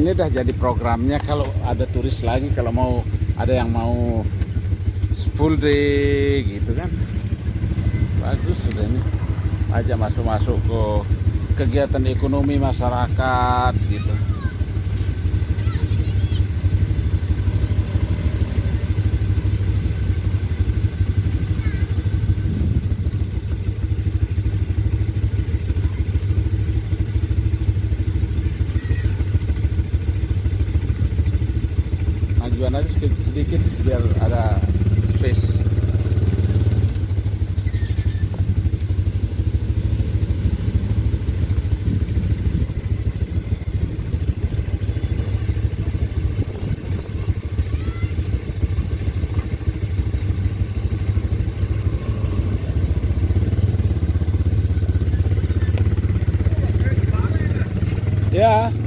ini dah jadi programnya kalau ada turis lagi kalau mau ada yang mau full day gitu kan. Bagus sudah ini. Aja masuk-masuk ke kegiatan ekonomi masyarakat gitu majuan aja sedikit, sedikit biar ada space Ya.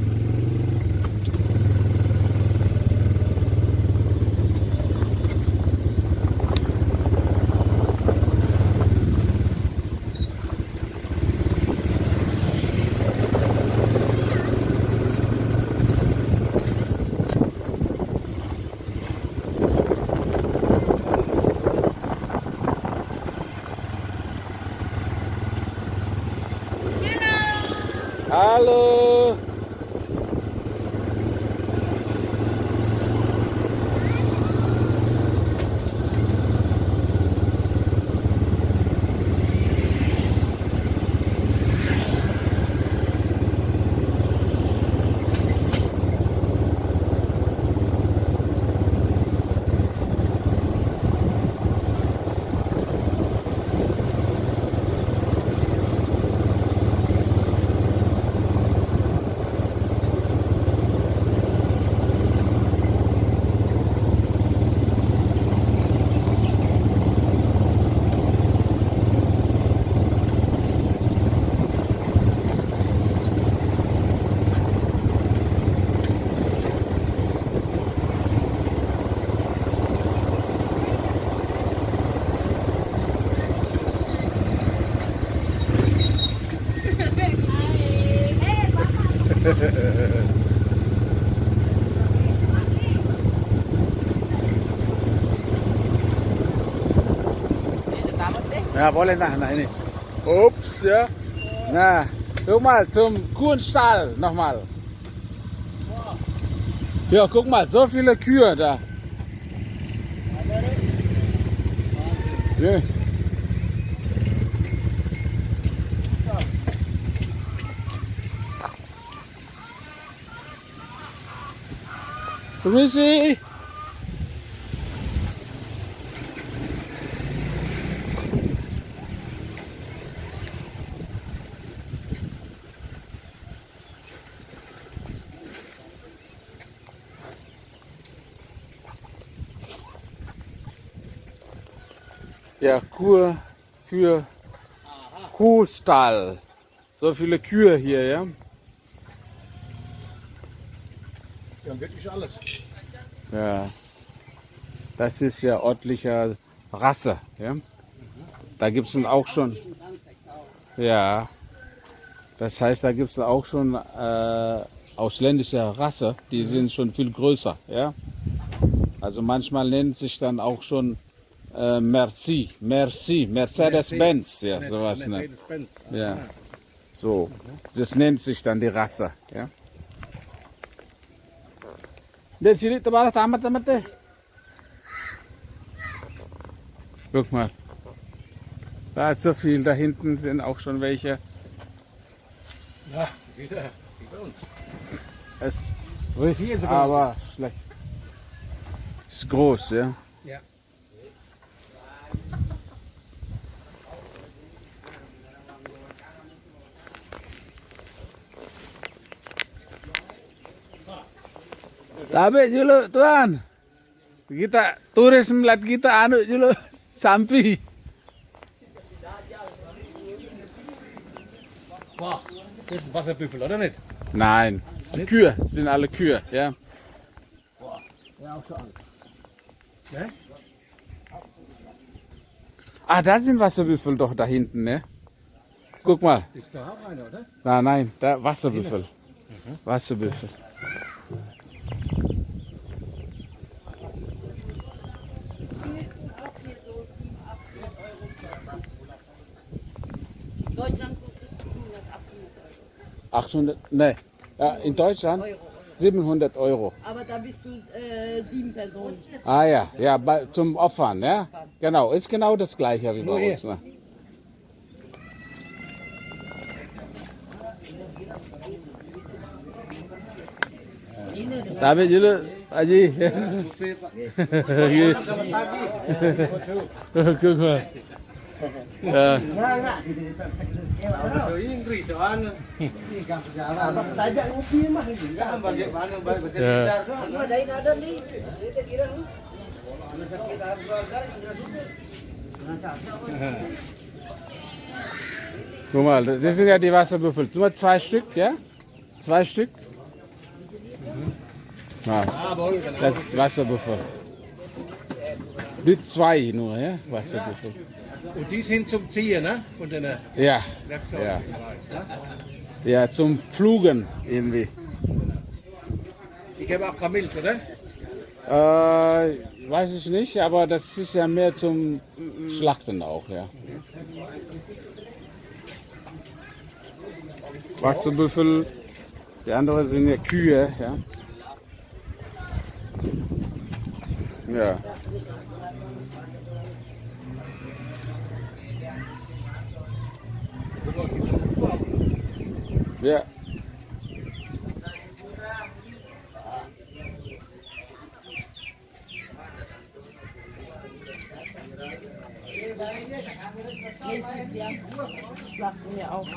Ja, boleh nah, nah ini. Ups ya. Nah, guck mal zum Kuhstall nochmal. Ja, guck mal, so viele Kühe da. Ja. Grüßi. Ja, Kuh, Kühe, Kuhstall. So viele Kühe hier, ja. Wir haben wirklich alles. Ja. Das ist ja örtlicher Rasse, ja. Da gibt es auch schon. Ja. Das heißt, da gibt es auch schon äh, ausländische Rasse, die sind schon viel größer, ja. Also manchmal nennt sich dann auch schon äh, Merci, Merci, Mercedes-Benz, ja, sowas. Ne? Mercedes-Benz. Ja. So, das nennt sich dann die Rasse, ja. Dari sini tebalah tamat tamat deh. Guck mal. Da ist so viel, da hinten sind auch schon welche. Ja, wieder. Wie bei uns. Es riecht aber schlecht. Ist groß, ja. Ja. Tapi dulu tuan. Kita turis melihat kita anu dulu sampi. Wow. Das ist ein Wasserbüffel, oder nicht? Nein, das sind Kühe, das sind alle Kühe, ja. Ja, auch schon alt. Ne? Ah, da sind Wasserbüffel doch da hinten, ne? Guck mal. Ist da auch einer, oder? Nein, nein, da Wasserbüffel. Wasserbüffel. Deutschland kostet 700, 800 Euro. 800, ne, ja, in Deutschland Euro. 700 Euro. Aber da bist du äh, sieben Personen. Ah ja, ja, bei, zum Opfern, ja. Genau, ist genau das gleiche wie bei uns. Ne? David dulu, Haji. Guck sakit Guck mal, das sind ja die Wasserbüffel. Nur zwei Stück, ja? Zwei Stück. Ja, das ist Wasserbüffel. Die zwei nur, ja? Wasserbüffel. Und die sind zum Ziehen, ne? Von den Ja, Werkzeugen. ja. ich weiß, ne? Ja, zum Pflugen irgendwie. Die geben auch keine Milch, oder? Äh, weiß ich nicht, aber das ist ja mehr zum Schlachten auch, ja. Wasserbüffel, die anderen sind ja Kühe, ja. Ja. Ja. Nächstes Jahr schlachten wir auch.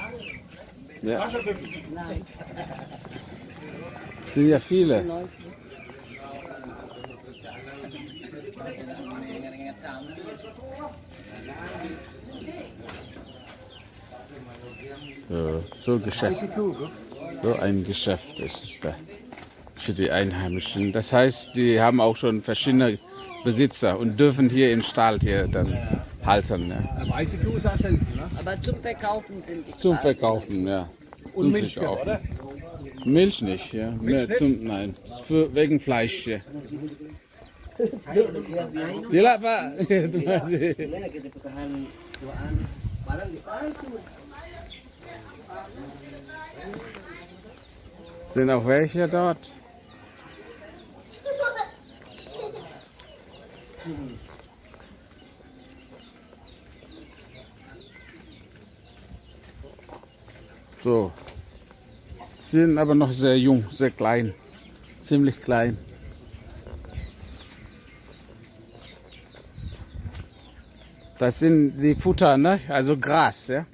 ja. Nein, Sind ja viele. So, Geschäft. So ein Geschäft ist es da. Für die Einheimischen. Das heißt, die haben auch schon verschiedene Besitzer und dürfen hier im Stall hier dann halten. Ja. Auch ne? Aber zum Verkaufen sind die Zum. Verkaufen, ja. Und Zum Milch, Verkaufen. oder? Milch nicht, ja. Mehr nicht? zum, nein, für, wegen Fleisch, ja. Sila Pak. Terima kasih. Sind auch welche dort? So. Sind aber noch sehr jung, sehr klein. Ziemlich klein. Das sind die Futter, ne? Also Gras? Ja,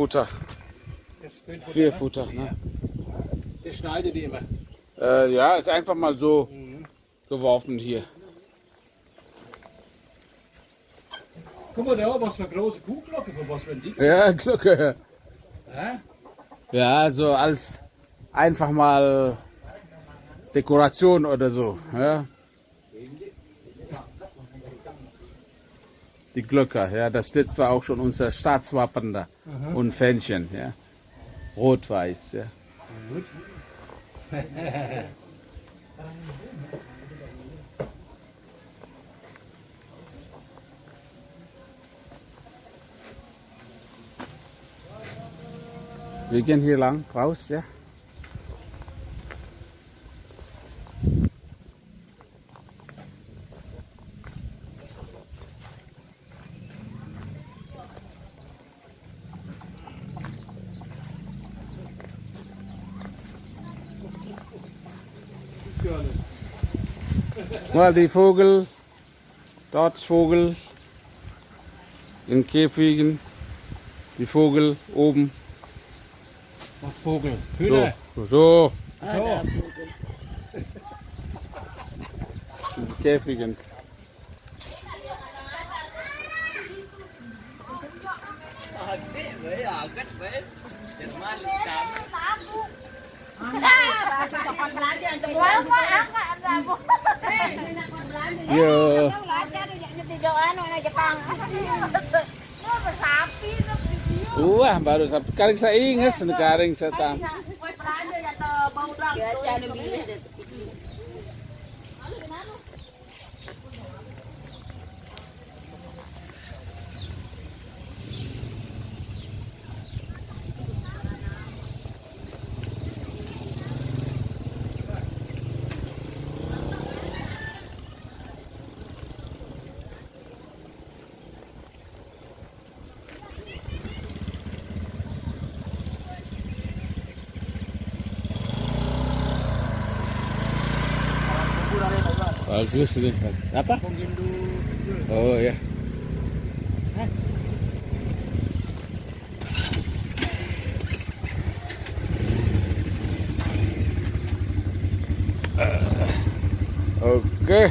Futter. Das ist von Vier der, Futter, ne? Der schneidet die immer. Äh, ja, ist einfach mal so geworfen hier. Guck mal da, was für eine große Kuhglocke, von was wenn die? Ja, Glocke. Hä? Ja, so als einfach mal Dekoration oder so. Ja. Die Glocke, ja, das steht zwar auch schon unser Staatswappen da und Fähnchen, ja. Rot-Weiß, ja. Wir gehen hier lang raus, ja. Mal die Vogel, dort ist Vogel, in Käfigen, die Vogel oben. Was Vogel? So, Hühner. so, Ah, So. der Vogel. in Käfigen. Ya, wah baru sampai karing saya ingat karing saya tam. Bagus ini. Apa? Oh ya. Oke.